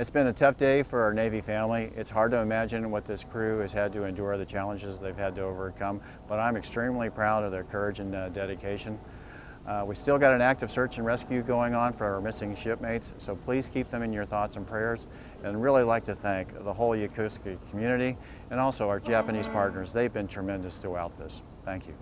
It's been a tough day for our Navy family. It's hard to imagine what this crew has had to endure, the challenges they've had to overcome, but I'm extremely proud of their courage and uh, dedication. Uh, we still got an active search and rescue going on for our missing shipmates, so please keep them in your thoughts and prayers. And really like to thank the whole Yokosuka community and also our Japanese partners. They've been tremendous throughout this. Thank you.